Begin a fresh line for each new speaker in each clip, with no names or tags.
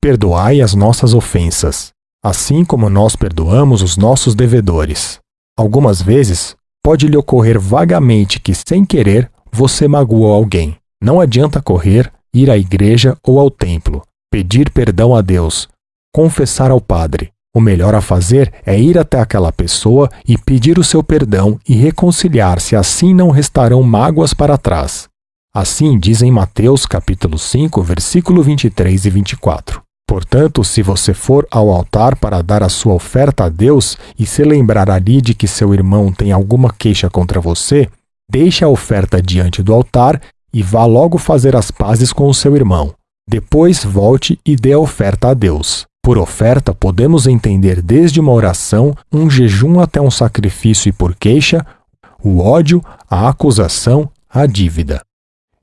perdoai as nossas ofensas, assim como nós perdoamos os nossos devedores. Algumas vezes, pode lhe ocorrer vagamente que, sem querer, você magoou alguém. Não adianta correr, ir à igreja ou ao templo, pedir perdão a Deus, confessar ao Padre. O melhor a fazer é ir até aquela pessoa e pedir o seu perdão e reconciliar-se, assim não restarão mágoas para trás. Assim diz em Mateus capítulo 5, versículo 23 e 24. Portanto, se você for ao altar para dar a sua oferta a Deus e se lembrar ali de que seu irmão tem alguma queixa contra você, deixe a oferta diante do altar e vá logo fazer as pazes com o seu irmão. Depois volte e dê a oferta a Deus. Por oferta, podemos entender desde uma oração, um jejum até um sacrifício e por queixa, o ódio, a acusação, a dívida.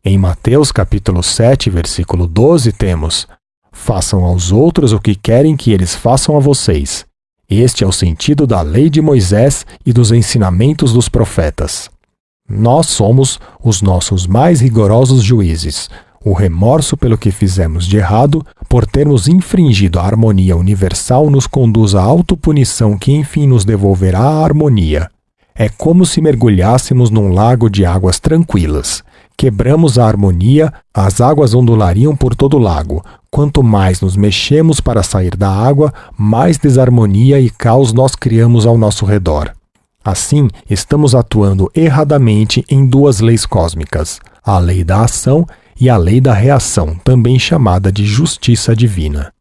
Em Mateus capítulo 7, versículo 12, temos: Façam aos outros o que querem que eles façam a vocês. Este é o sentido da lei de Moisés e dos ensinamentos dos profetas. Nós somos os nossos mais rigorosos juízes. O remorso pelo que fizemos de errado, por termos infringido a harmonia universal, nos conduz à autopunição que enfim nos devolverá a harmonia. É como se mergulhássemos num lago de águas tranquilas. Quebramos a harmonia, as águas ondulariam por todo o lago. Quanto mais nos mexemos para sair da água, mais desarmonia e caos nós criamos ao nosso redor. Assim, estamos atuando erradamente em duas leis cósmicas, a lei da ação e a lei da reação, também chamada de justiça divina.